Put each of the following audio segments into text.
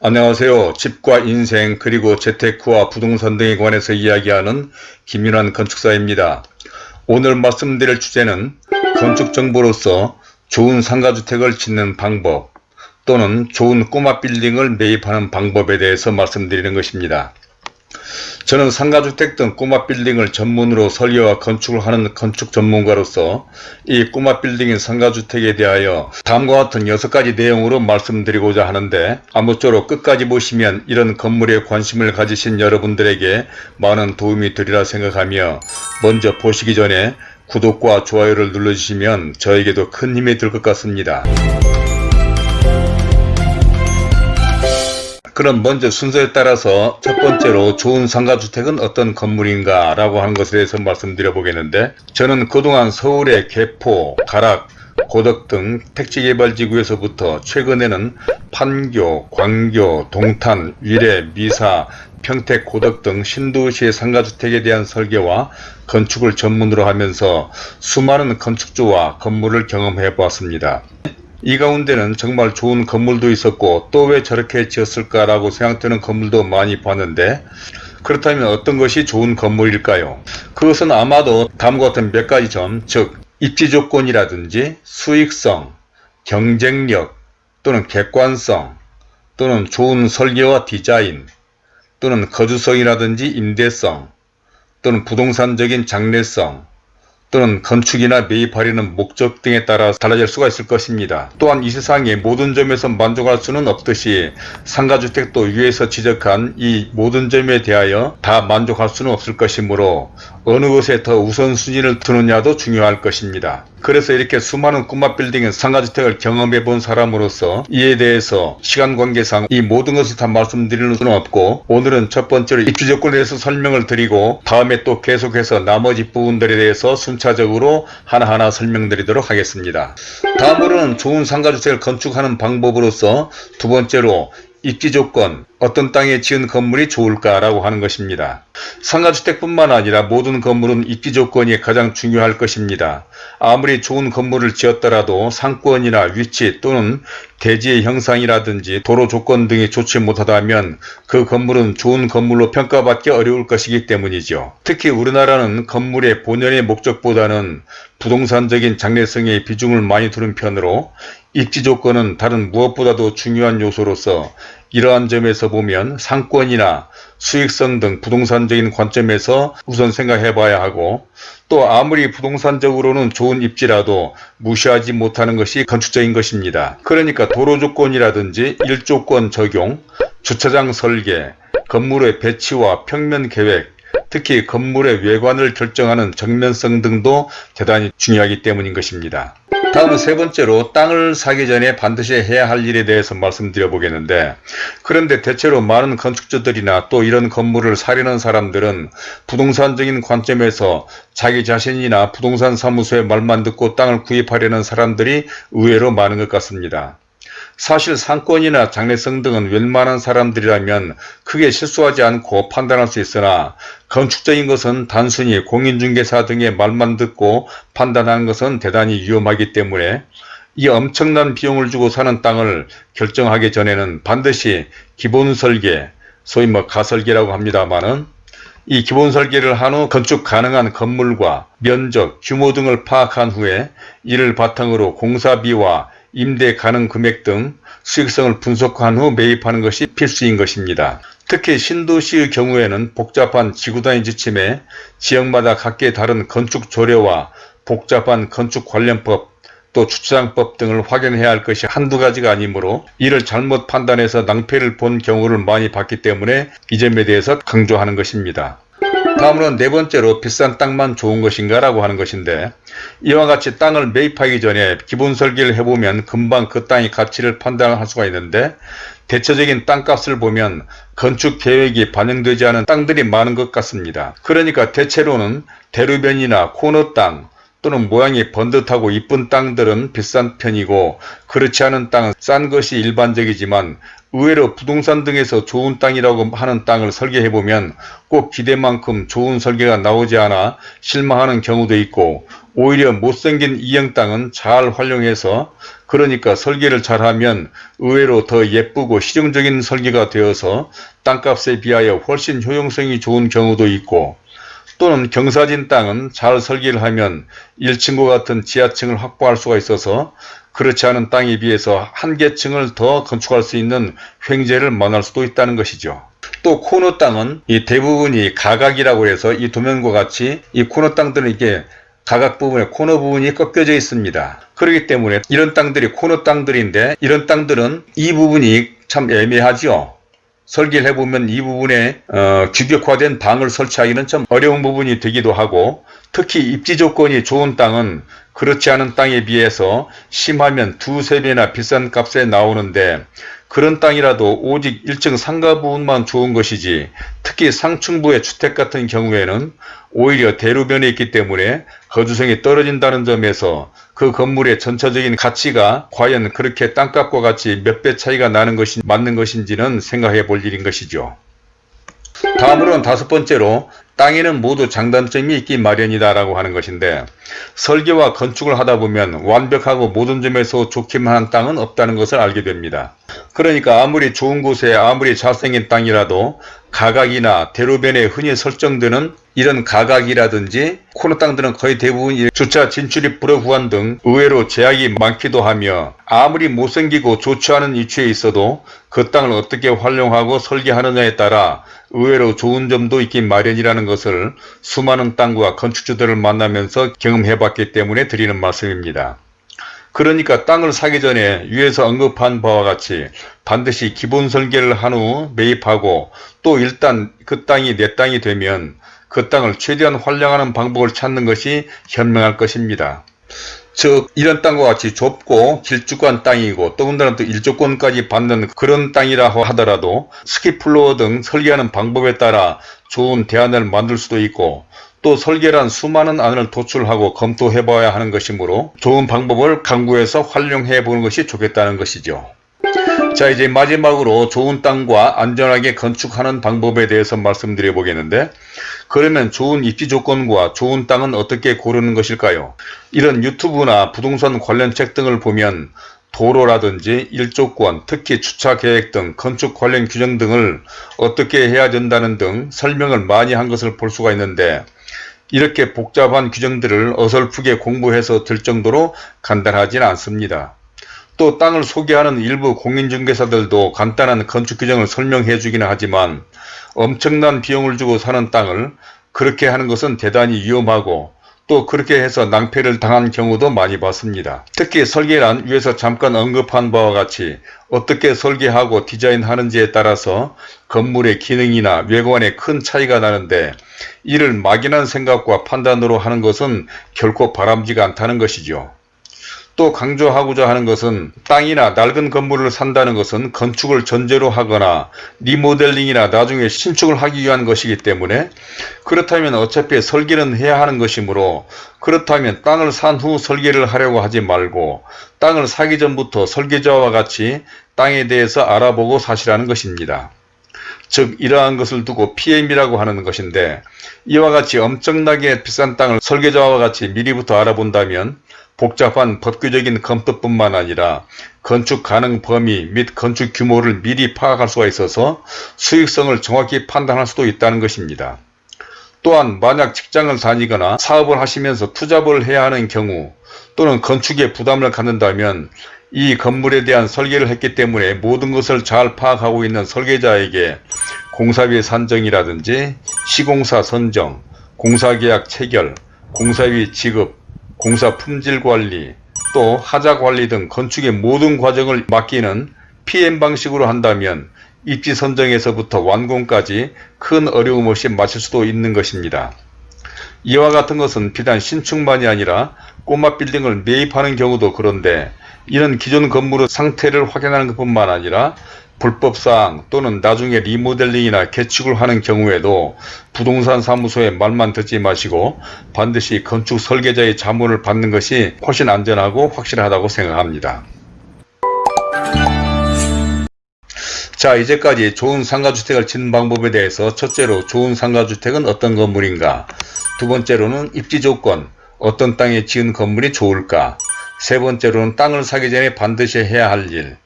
안녕하세요. 집과 인생 그리고 재테크와 부동산 등에 관해서 이야기하는 김윤환 건축사입니다. 오늘 말씀드릴 주제는 건축정보로서 좋은 상가주택을 짓는 방법 또는 좋은 꼬마 빌딩을 매입하는 방법에 대해서 말씀드리는 것입니다. 저는 상가주택 등 꼬마 빌딩을 전문으로 설계와 건축을 하는 건축 전문가로서 이 꼬마 빌딩인 상가주택에 대하여 다음과 같은 6가지 내용으로 말씀드리고자 하는데 아무쪼록 끝까지 보시면 이런 건물에 관심을 가지신 여러분들에게 많은 도움이 되리라 생각하며 먼저 보시기 전에 구독과 좋아요를 눌러주시면 저에게도 큰 힘이 될 것 같습니다. 그럼 먼저 순서에 따라서 첫 번째로 좋은 상가주택은 어떤 건물인가 라고 하는 것에 대해서 말씀드려 보겠는데 저는 그동안 서울의 개포, 가락, 고덕 등 택지개발지구에서부터 최근에는 판교, 광교, 동탄, 위례, 미사, 평택, 고덕 등 신도시의 상가주택에 대한 설계와 건축을 전문으로 하면서 수많은 건축주와 건물을 경험해 보았습니다. 이 가운데는 정말 좋은 건물도 있었고 또 왜 저렇게 지었을까 라고 생각되는 건물도 많이 봤는데 그렇다면 어떤 것이 좋은 건물일까요? 그것은 아마도 다음과 같은 몇 가지 점, 즉 입지 조건이라든지 수익성, 경쟁력 또는 객관성 또는 좋은 설계와 디자인 또는 거주성이라든지 임대성 또는 부동산적인 장래성 또는 건축이나 매입하려는 목적 등에 따라 달라질 수가 있을 것입니다. 또한 이 세상의 모든 점에서 만족할 수는 없듯이 상가주택도 위에서 지적한 이 모든 점에 대하여 다 만족할 수는 없을 것이므로 어느 것에 더 우선순위를 두느냐도 중요할 것입니다. 그래서 이렇게 수많은 꼬마 빌딩의 상가주택을 경험해 본 사람으로서 이에 대해서 시간 관계상 이 모든 것을 다 말씀드리는 수는 없고 오늘은 첫 번째로 입주 조건에 대해서 설명을 드리고 다음에 또 계속해서 나머지 부분들에 대해서 순차적으로 하나하나 설명드리도록 하겠습니다. 다음으로는 좋은 상가주택을 건축하는 방법으로서 두 번째로 입지 조건, 어떤 땅에 지은 건물이 좋을까라고 하는 것입니다. 상가주택뿐만 아니라 모든 건물은 입지 조건이 가장 중요할 것입니다. 아무리 좋은 건물을 지었더라도 상권이나 위치 또는 대지의 형상이라든지 도로 조건 등이 좋지 못하다면 그 건물은 좋은 건물로 평가받기 어려울 것이기 때문이죠. 특히 우리나라는 건물의 본연의 목적보다는 부동산적인 장래성에 비중을 많이 두는 편으로 입지 조건은 다른 무엇보다도 중요한 요소로서 이러한 점에서 보면 상권이나 수익성 등 부동산적인 관점에서 우선 생각해 봐야 하고 또 아무리 부동산적으로는 좋은 입지라도 무시하지 못하는 것이 건축적인 것입니다. 그러니까 도로 조건이라든지 일조건 적용, 주차장 설계, 건물의 배치와 평면 계획, 특히 건물의 외관을 결정하는 정면성 등도 대단히 중요하기 때문인 것입니다. 다음은 세 번째로 땅을 사기 전에 반드시 해야 할 일에 대해서 말씀드려 보겠는데 그런데 대체로 많은 건축주들이나 또 이런 건물을 사려는 사람들은 부동산적인 관점에서 자기 자신이나 부동산 사무소의 말만 듣고 땅을 구입하려는 사람들이 의외로 많은 것 같습니다. 사실 상권이나 장래성 등은 웬만한 사람들이라면 크게 실수하지 않고 판단할 수 있으나 건축적인 것은 단순히 공인중개사 등의 말만 듣고 판단하는 것은 대단히 위험하기 때문에 이 엄청난 비용을 주고 사는 땅을 결정하기 전에는 반드시 기본 설계, 소위 뭐 가설계라고 합니다만은 이 기본 설계를 한 후 건축 가능한 건물과 면적, 규모 등을 파악한 후에 이를 바탕으로 공사비와 임대 가능 금액 등 수익성을 분석한 후 매입하는 것이 필수인 것입니다. 특히 신도시의 경우에는 복잡한 지구단위 지침에 지역마다 각기 다른 건축 조례와 복잡한 건축 관련법 또 주차장법 등을 확인해야 할 것이 한두 가지가 아니므로 이를 잘못 판단해서 낭패를 본 경우를 많이 봤기 때문에 이 점에 대해서 강조하는 것입니다. 다음으로 네 번째로 비싼 땅만 좋은 것인가 라고 하는 것인데 이와 같이 땅을 매입하기 전에 기본 설계를 해보면 금방 그 땅의 가치를 판단할 수가 있는데 대체적인 땅값을 보면 건축 계획이 반영되지 않은 땅들이 많은 것 같습니다. 그러니까 대체로는 대로변이나 코너 땅 또는 모양이 번듯하고 이쁜 땅들은 비싼 편이고 그렇지 않은 땅은 싼 것이 일반적이지만 의외로 부동산 등에서 좋은 땅이라고 하는 땅을 설계해보면 꼭 기대만큼 좋은 설계가 나오지 않아 실망하는 경우도 있고 오히려 못생긴 이형 땅은 잘 활용해서 그러니까 설계를 잘하면 의외로 더 예쁘고 실용적인 설계가 되어서 땅값에 비하여 훨씬 효용성이 좋은 경우도 있고 또는 경사진 땅은 잘 설계를 하면 1층과 같은 지하층을 확보할 수가 있어서 그렇지 않은 땅에 비해서 한 개층을 더 건축할 수 있는 횡재를 만날 수도 있다는 것이죠. 또 코너 땅은 이 대부분이 가각이라고 해서 이 도면과 같이 이 코너 땅들은 이게 가각 부분에 코너 부분이 꺾여져 있습니다. 그렇기 때문에 이런 땅들이 코너 땅들인데 이런 땅들은 이 부분이 참 애매하죠. 설계를 해보면 이 부분에 어, 규격화된 방을 설치하기는 좀 어려운 부분이 되기도 하고 특히 입지 조건이 좋은 땅은 그렇지 않은 땅에 비해서 심하면 두세 배나 비싼 값에 나오는데 그런 땅이라도 오직 1층 상가 부분만 좋은 것이지 특히 상층부의 주택 같은 경우에는 오히려 대로변에 있기 때문에 거주성이 떨어진다는 점에서 그 건물의 전체적인 가치가 과연 그렇게 땅값과 같이 몇 배 차이가 나는 것이 맞는 것인지는 생각해 볼 일인 것이죠. 다음으로는 다섯 번째로 땅에는 모두 장단점이 있기 마련이다 라고 하는 것인데 설계와 건축을 하다 보면 완벽하고 모든 점에서 좋기만 한 땅은 없다는 것을 알게 됩니다. 그러니까 아무리 좋은 곳에 아무리 잘생긴 땅이라도 가각이나 대로변에 흔히 설정되는 이런 가각이라든지 코너 땅들은 거의 대부분 주차 진출입 불허 구간 등 의외로 제약이 많기도 하며 아무리 못생기고 좋지 않은 위치에 있어도 그 땅을 어떻게 활용하고 설계하느냐에 따라 의외로 좋은 점도 있긴 마련이라는 것을 수많은 땅과 건축주들을 만나면서 경험해 봤기 때문에 드리는 말씀입니다. 그러니까 땅을 사기 전에 위에서 언급한 바와 같이 반드시 기본 설계를 한 후 매입하고 또 일단 그 땅이 내 땅이 되면 그 땅을 최대한 활용하는 방법을 찾는 것이 현명할 것입니다. 즉 이런 땅과 같이 좁고 길쭉한 땅이고 더군다나 또 일조권까지 받는 그런 땅이라 하더라도 스키플로어 등 설계하는 방법에 따라 좋은 대안을 만들 수도 있고 또 설계란 수많은 안을 도출하고 검토해 봐야 하는 것이므로 좋은 방법을 강구해서 활용해 보는 것이 좋겠다는 것이죠. 자 이제 마지막으로 좋은 땅과 안전하게 건축하는 방법에 대해서 말씀드려 보겠는데 그러면 좋은 입지 조건과 좋은 땅은 어떻게 고르는 것일까요? 이런 유튜브나 부동산 관련 책 등을 보면 도로라든지 일조권, 특히 주차계획 등 건축 관련 규정 등을 어떻게 해야 된다는 등 설명을 많이 한 것을 볼 수가 있는데 이렇게 복잡한 규정들을 어설프게 공부해서 들 정도로 간단하진 않습니다. 또 땅을 소개하는 일부 공인중개사들도 간단한 건축 규정을 설명해 주기는 하지만 엄청난 비용을 주고 사는 땅을 그렇게 하는 것은 대단히 위험하고 또 그렇게 해서 낭패를 당한 경우도 많이 봤습니다. 특히 설계란 위에서 잠깐 언급한 바와 같이 어떻게 설계하고 디자인하는지에 따라서 건물의 기능이나 외관에 큰 차이가 나는데 이를 막연한 생각과 판단으로 하는 것은 결코 바람직지 않다는 것이죠. 또 강조하고자 하는 것은 땅이나 낡은 건물을 산다는 것은 건축을 전제로 하거나 리모델링이나 나중에 신축을 하기 위한 것이기 때문에 그렇다면 어차피 설계는 해야 하는 것이므로 그렇다면 땅을 산 후 설계를 하려고 하지 말고 땅을 사기 전부터 설계자와 같이 땅에 대해서 알아보고 사시라는 것입니다. 즉 이러한 것을 두고 PM이라고 하는 것인데 이와 같이 엄청나게 비싼 땅을 설계자와 같이 미리부터 알아본다면 복잡한 법규적인 검토뿐만 아니라 건축 가능 범위 및 건축 규모를 미리 파악할 수가 있어서 수익성을 정확히 판단할 수도 있다는 것입니다. 또한 만약 직장을 다니거나 사업을 하시면서 투잡을 해야 하는 경우 또는 건축에 부담을 갖는다면 이 건물에 대한 설계를 했기 때문에 모든 것을 잘 파악하고 있는 설계자에게 공사비 산정이라든지 시공사 선정, 공사계약 체결, 공사비 지급, 공사 품질 관리, 또 하자 관리 등 건축의 모든 과정을 맡기는 PM 방식으로 한다면 입지 선정에서부터 완공까지 큰 어려움 없이 마칠 수도 있는 것입니다. 이와 같은 것은 비단 신축만이 아니라 꼬마 빌딩을 매입하는 경우도 그런데 이런 기존 건물의 상태를 확인하는 것뿐만 아니라 불법사항 또는 나중에 리모델링이나 개축을 하는 경우에도 부동산 사무소의 말만 듣지 마시고 반드시 건축 설계자의 자문을 받는 것이 훨씬 안전하고 확실하다고 생각합니다. 자 이제까지 좋은 상가주택을 짓는 방법에 대해서 첫째로 좋은 상가주택은 어떤 건물인가? 두 번째로는 입지 조건 어떤 땅에 지은 건물이 좋을까? 세 번째로는 땅을 사기 전에 반드시 해야 할일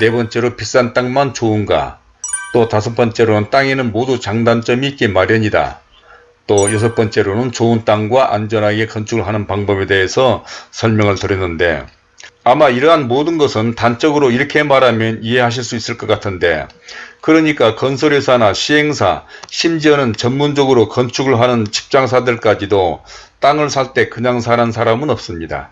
네 번째로 비싼 땅만 좋은가 또 다섯 번째로는 땅에는 모두 장단점이 있기 마련이다 또 여섯 번째로는 좋은 땅과 안전하게 건축을 하는 방법에 대해서 설명을 드렸는데 아마 이러한 모든 것은 단적으로 이렇게 말하면 이해하실 수 있을 것 같은데 그러니까 건설회사나 시행사 심지어는 전문적으로 건축을 하는 직장사들까지도 땅을 살 때 그냥 사는 사람은 없습니다.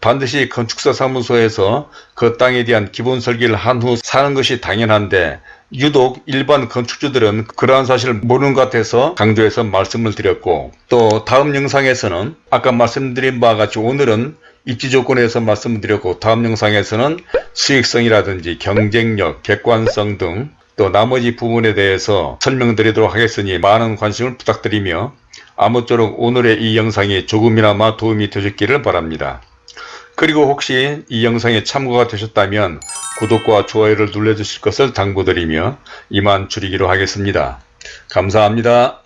반드시 건축사 사무소에서 그 땅에 대한 기본 설계를 한 후 사는 것이 당연한데 유독 일반 건축주들은 그러한 사실을 모르는 것 같아서 강조해서 말씀을 드렸고 또 다음 영상에서는 아까 말씀드린 바와 같이 오늘은 입지 조건에서 말씀드렸고 다음 영상에서는 수익성이라든지 경쟁력, 객관성 등 또 나머지 부분에 대해서 설명드리도록 하겠으니 많은 관심을 부탁드리며 아무쪼록 오늘의 이 영상이 조금이나마 도움이 되셨기를 바랍니다. 그리고 혹시 이 영상에 참고가 되셨다면 구독과 좋아요를 눌러주실 것을 당부드리며 이만 줄이기로 하겠습니다. 감사합니다.